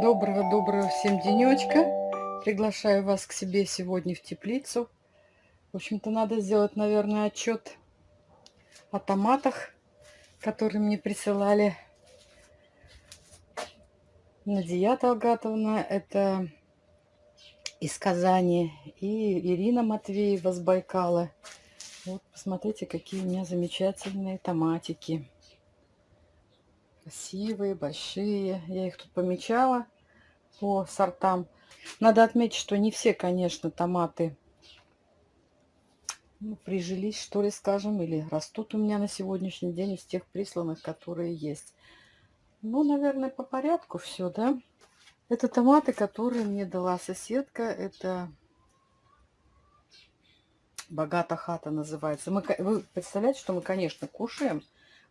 Доброго-доброго всем денечка. Приглашаю вас к себе сегодня в теплицу. В общем-то, надо сделать, наверное, отчет о томатах, которые мне присылали Надия Талгатовна. Это из Казани. И Ирина Матвеева с Байкала. Вот, посмотрите, какие у меня замечательные томатики. Красивые, большие. Я их тут помечала по сортам. Надо отметить, что не все, конечно, томаты ну, прижились, что ли, скажем, или растут у меня на сегодняшний день из тех присланных, которые есть. Ну, наверное, по порядку все, да? Это томаты, которые мне дала соседка. Это Богата хата называется. Мы, вы представляете, что мы, конечно, кушаем.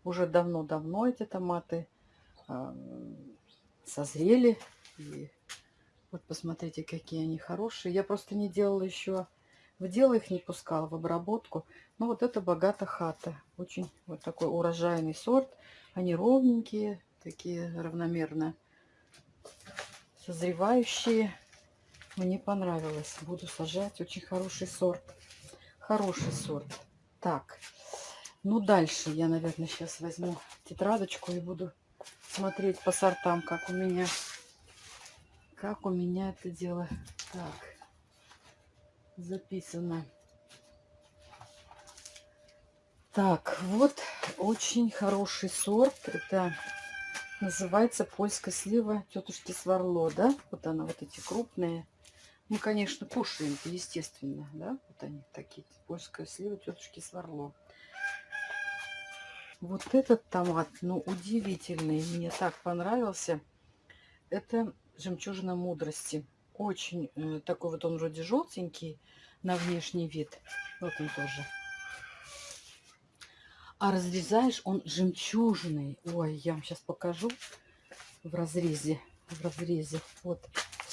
Уже давно-давно эти томаты э, созрели. И вот посмотрите, какие они хорошие. Я просто не делала еще, в дело их не пускала, в обработку. Но вот это Богата хата. Очень вот такой урожайный сорт. Они ровненькие, такие равномерно созревающие. Мне понравилось. Буду сажать. Очень хороший сорт. Хороший сорт. Так. Ну, дальше я, наверное, сейчас возьму тетрадочку и буду смотреть по сортам, как у меня, как у меня это дело. Так. Записано. Так, вот очень хороший сорт. Это Называется польская слива тетушки Сварло, да? Вот она, вот эти крупные. Мы, конечно, кушаем, естественно, да? Вот они такие, польская слива тетушки Сварло. Вот этот томат, ну, удивительный, мне так понравился. Это жемчужина мудрости. Очень э, такой вот он вроде желтенький на внешний вид. Вот он тоже. А разрезаешь он жемчужный. Ой, я вам сейчас покажу в разрезе. В разрезе. Вот,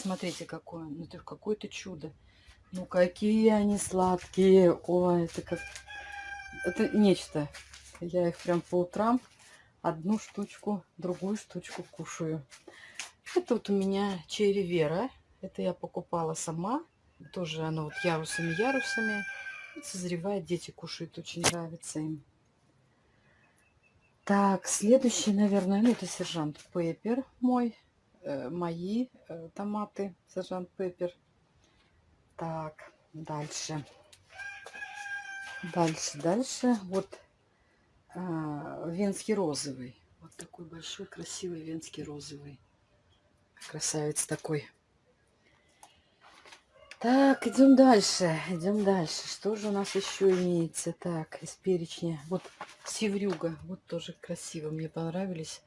смотрите, какое. Ну, это какое-то чудо. Ну, какие они сладкие. Ой, это как... Это нечто. Я их прям по утрам одну штучку, другую штучку кушаю. Это вот у меня черри Вера. Это я покупала сама. Тоже оно вот ярусами-ярусами. Созревает, дети кушают, очень нравится им. Так, следующий, наверное, ну, это сержант Пеппер мой. Мои томаты, сержант Пеппер. Так, дальше. Дальше, дальше. Вот э, венский розовый. Вот такой большой, красивый венский розовый. Красавец такой. Так, идем дальше, идем дальше. Что же у нас еще имеется? Так, из перечня. Вот севрюга, вот тоже красиво, мне понравились.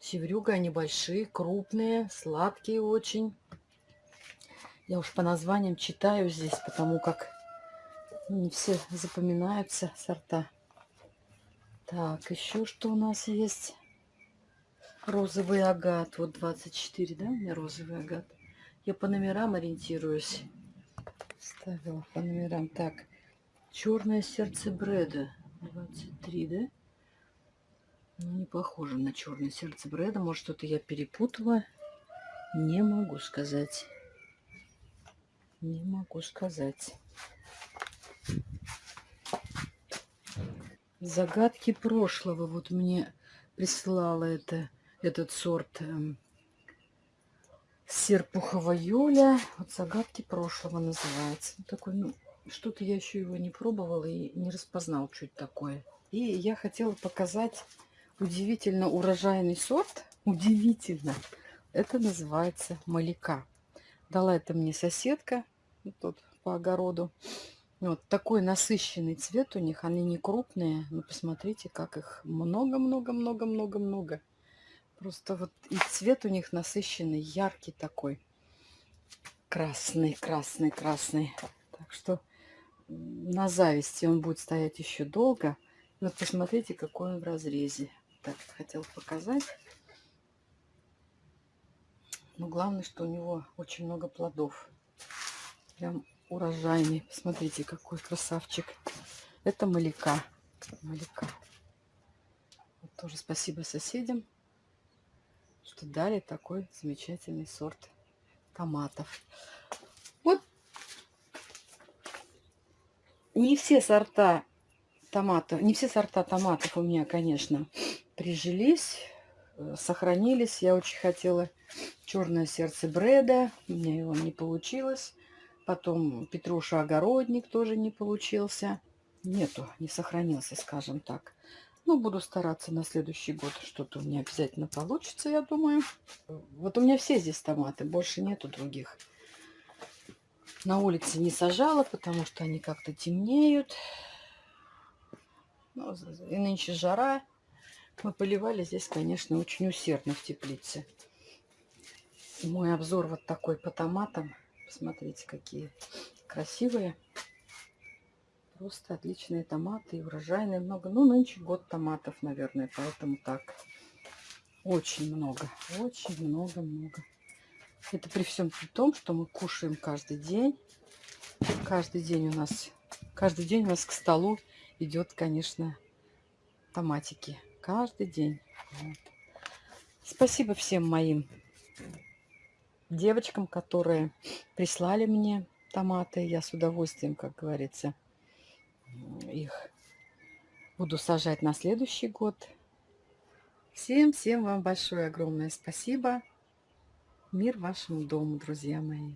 Севрюга, они большие, крупные, сладкие очень. Я уж по названиям читаю здесь, потому как не все запоминаются сорта. Так, еще что у нас есть? Розовый агат. Вот 24, да, у меня розовый агат. Я по номерам ориентируюсь ставила по номерам. Так, черное сердце Брэда. 23, да? Ну, не похоже на черное сердце Брэда. Может, что-то я перепутала. Не могу сказать. Не могу сказать. Загадки прошлого. Вот мне прислала это, этот сорт эм, Серпухова Юля. Вот загадки прошлого называется. Такой, ну, что-то я еще его не пробовала и не распознал, это такое. И я хотела показать удивительно урожайный сорт. Удивительно. Это называется малика. Дала это мне соседка тут по огороду. Вот такой насыщенный цвет у них. Они не крупные, но посмотрите, как их много-много-много-много-много. Просто вот и цвет у них насыщенный, яркий такой. Красный, красный, красный. Так что на зависти он будет стоять еще долго. Вот посмотрите, какой он в разрезе. Так, хотел показать. Но главное, что у него очень много плодов. Прям урожайный. Смотрите, какой красавчик. Это маляка. Маляка. Тоже спасибо соседям, что дали такой замечательный сорт томатов. Вот не все сорта томатов, не все сорта томатов у меня, конечно, прижились, э, сохранились. Я очень хотела черное сердце Бреда, у меня его не получилось. Потом Петруша Огородник тоже не получился. Нету, не сохранился, скажем так. Ну, буду стараться на следующий год. Что-то у меня обязательно получится, я думаю. Вот у меня все здесь томаты, больше нету других. На улице не сажала, потому что они как-то темнеют. Ну, и нынче жара. Мы поливали здесь, конечно, очень усердно в теплице. Мой обзор вот такой по томатам. Посмотрите, какие красивые. Просто отличные томаты и урожайные много. Ну, нынче год томатов, наверное, поэтому так. Очень много, очень много-много. Это при всем при том, что мы кушаем каждый день. Каждый день у нас, каждый день у нас к столу идет, конечно, томатики. Каждый день. Вот. Спасибо всем моим девочкам, которые прислали мне томаты. Я с удовольствием, как говорится, их буду сажать на следующий год. Всем-всем вам большое огромное спасибо. Мир вашему дому, друзья мои.